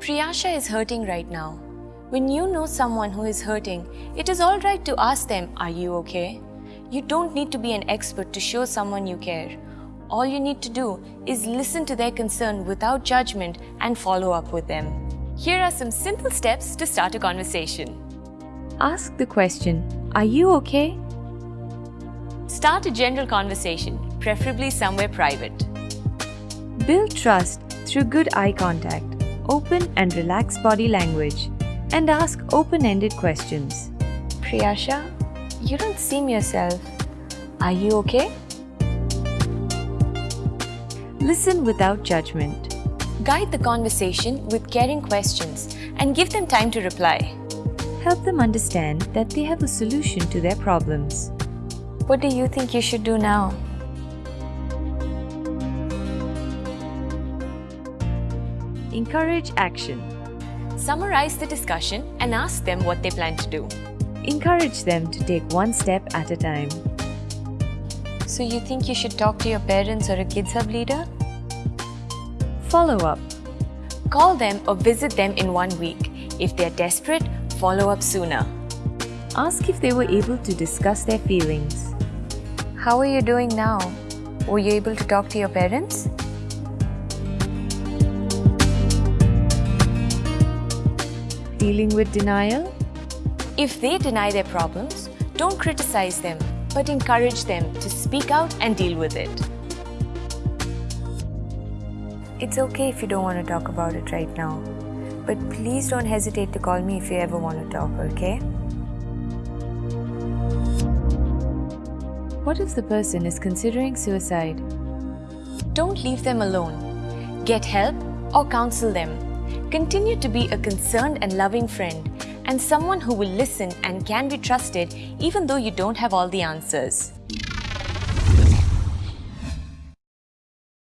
Priyasha is hurting right now. When you know someone who is hurting, it is alright to ask them, Are you okay? You don't need to be an expert to show someone you care. All you need to do is listen to their concern without judgment and follow up with them. Here are some simple steps to start a conversation. Ask the question, Are you okay? Start a general conversation, preferably somewhere private. Build trust through good eye contact, open and relaxed body language, and ask open ended questions. Priyasha, you don't seem yourself. Are you okay? Listen without judgment. Guide the conversation with caring questions and give them time to reply. Help them understand that they have a solution to their problems. What do you think you should do now? Encourage action. Summarize the discussion and ask them what they plan to do. Encourage them to take one step at a time. So, you think you should talk to your parents or a Kids Hub leader? Follow up. Call them or visit them in one week. If they're desperate, follow up sooner. Ask if they were able to discuss their feelings. How are you doing now? Were you able to talk to your parents? Dealing with denial? If they deny their problems, don't criticize them, but encourage them to speak out and deal with it. It's okay if you don't want to talk about it right now, but please don't hesitate to call me if you ever want to talk, okay? What if the person is considering suicide? Don't leave them alone. Get help or counsel them. Continue to be a concerned and loving friend and someone who will listen and can be trusted even though you don't have all the answers.